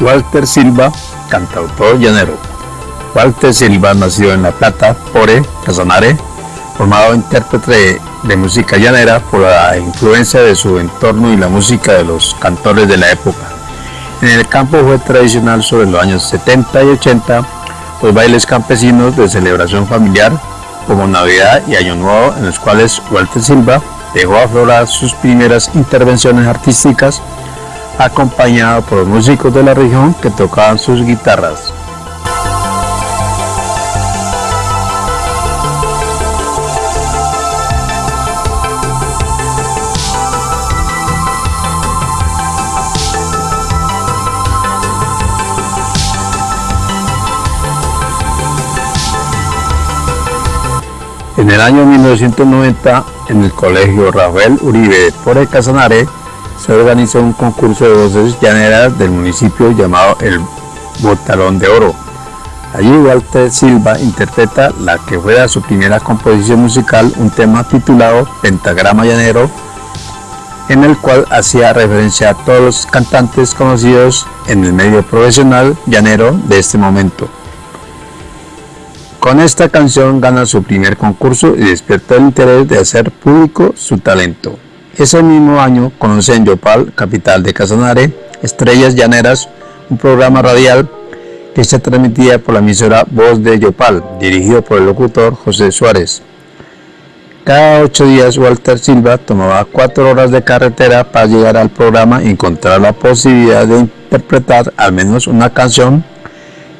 Walter Silva, cantautor llanero. Walter Silva nació en La Plata, Pore, Casanare, formado intérprete de música llanera por la influencia de su entorno y la música de los cantores de la época. En el campo fue tradicional sobre los años 70 y 80 los bailes campesinos de celebración familiar como Navidad y Año Nuevo en los cuales Walter Silva dejó aflorar sus primeras intervenciones artísticas acompañado por músicos de la región que tocaban sus guitarras. En el año 1990, en el colegio Rafael Uribe por el Casanare, se organizó un concurso de voces llaneras del municipio llamado el Botalón de Oro. Allí Walter Silva interpreta la que fuera su primera composición musical, un tema titulado Pentagrama Llanero, en el cual hacía referencia a todos los cantantes conocidos en el medio profesional llanero de este momento. Con esta canción gana su primer concurso y despierta el interés de hacer público su talento. Ese mismo año conoce en Yopal, capital de Casanare, Estrellas Llaneras, un programa radial que se transmitía por la emisora Voz de Yopal, dirigido por el locutor José Suárez. Cada ocho días Walter Silva tomaba cuatro horas de carretera para llegar al programa y encontrar la posibilidad de interpretar al menos una canción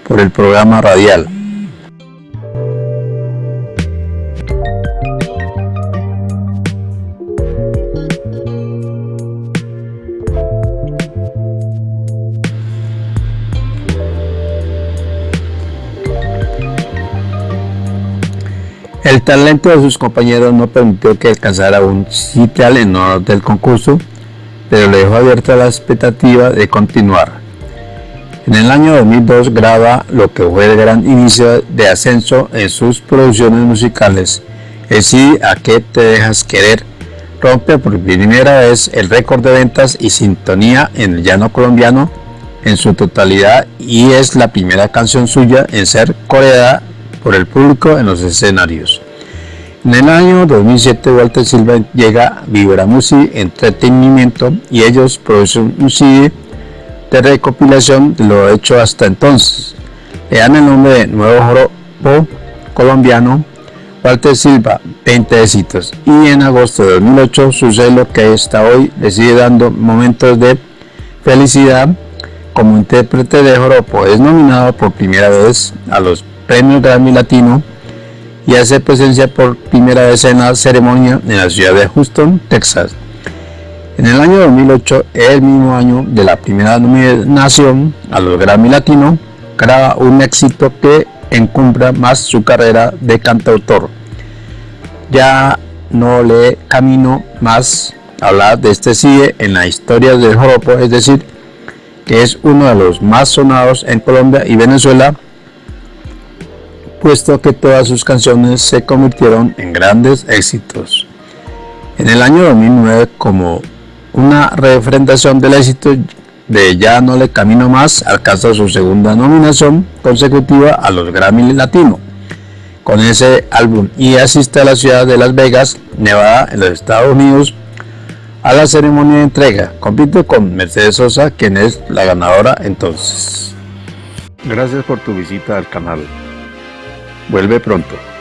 por el programa radial. El talento de sus compañeros no permitió que alcanzara un sitial en honor del concurso, pero le dejó abierta la expectativa de continuar. En el año 2002 graba lo que fue el gran inicio de ascenso en sus producciones musicales. El sí a qué te dejas querer rompe por primera vez el récord de ventas y sintonía en el llano colombiano en su totalidad y es la primera canción suya en ser coreada por el público en los escenarios. En el año 2007 Walter Silva llega a Vibra Music Entretenimiento y ellos producen un CD de recopilación de lo hecho hasta entonces. Le dan el nombre de Nuevo Joropo Colombiano Walter Silva, 20 éxitos. Y en agosto de 2008 sucede lo que hasta hoy le sigue dando momentos de felicidad como intérprete de joropo. Es nominado por primera vez a los Premio Grammy Latino y hace presencia por primera vez en la ceremonia en la ciudad de Houston, Texas. En el año 2008, el mismo año de la primera nominación a los Grammy Latino, graba un éxito que encumbra más su carrera de cantautor. Ya no le camino más hablar de este sigue en la historia del joropo, es decir, que es uno de los más sonados en Colombia y Venezuela puesto que todas sus canciones se convirtieron en grandes éxitos. En el año 2009, como una refrendación del éxito de Ya no le camino más, alcanza su segunda nominación consecutiva a los Grammy Latino con ese álbum y asiste a la ciudad de Las Vegas, Nevada, en los Estados Unidos, a la ceremonia de entrega. Compite con Mercedes Sosa, quien es la ganadora entonces. Gracias por tu visita al canal. Vuelve pronto.